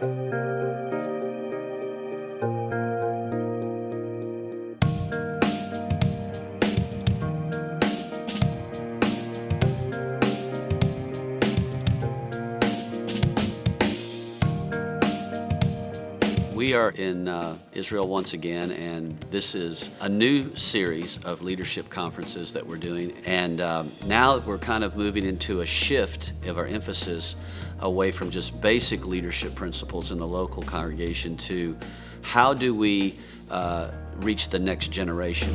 Música We are in uh, Israel once again, and this is a new series of leadership conferences that we're doing. And um, now we're kind of moving into a shift of our emphasis away from just basic leadership principles in the local congregation to how do we uh, reach the next generation.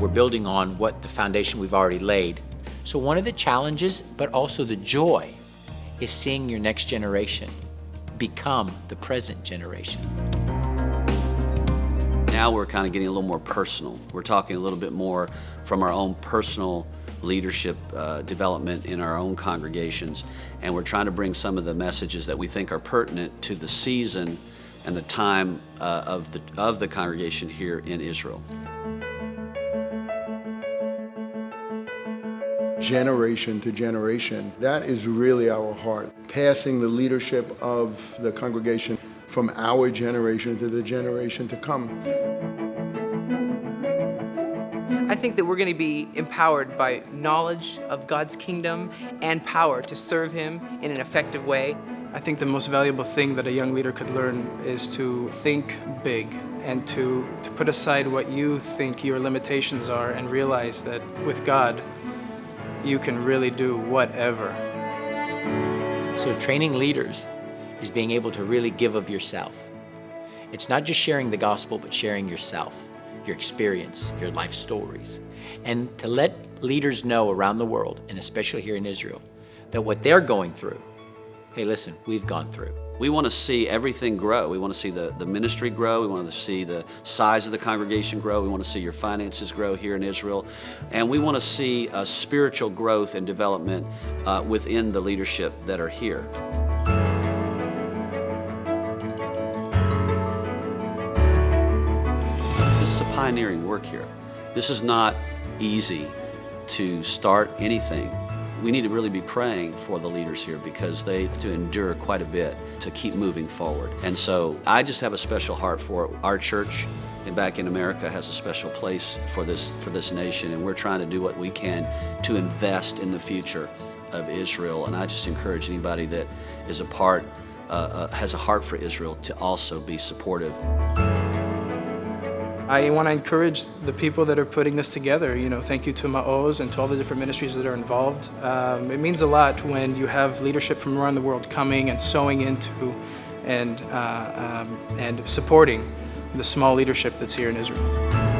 We're building on what the foundation we've already laid. So one of the challenges, but also the joy, is seeing your next generation become the present generation. Now we're kind of getting a little more personal. We're talking a little bit more from our own personal leadership uh, development in our own congregations, and we're trying to bring some of the messages that we think are pertinent to the season and the time uh, of, the, of the congregation here in Israel. generation to generation. That is really our heart, passing the leadership of the congregation from our generation to the generation to come. I think that we're going to be empowered by knowledge of God's kingdom and power to serve Him in an effective way. I think the most valuable thing that a young leader could learn is to think big and to, to put aside what you think your limitations are and realize that with God, you can really do whatever. So training leaders is being able to really give of yourself. It's not just sharing the gospel, but sharing yourself, your experience, your life stories. And to let leaders know around the world, and especially here in Israel, that what they're going through, hey listen, we've gone through. We want to see everything grow. We want to see the, the ministry grow. We want to see the size of the congregation grow. We want to see your finances grow here in Israel. And we want to see a spiritual growth and development uh, within the leadership that are here. This is a pioneering work here. This is not easy to start anything we need to really be praying for the leaders here because they have to endure quite a bit to keep moving forward. And so I just have a special heart for our church and back in America has a special place for this for this nation and we're trying to do what we can to invest in the future of Israel and I just encourage anybody that is a part uh, uh, has a heart for Israel to also be supportive. I want to encourage the people that are putting this together. You know, thank you to Ma'oz and to all the different ministries that are involved. Um, it means a lot when you have leadership from around the world coming and sowing into and, uh, um, and supporting the small leadership that's here in Israel.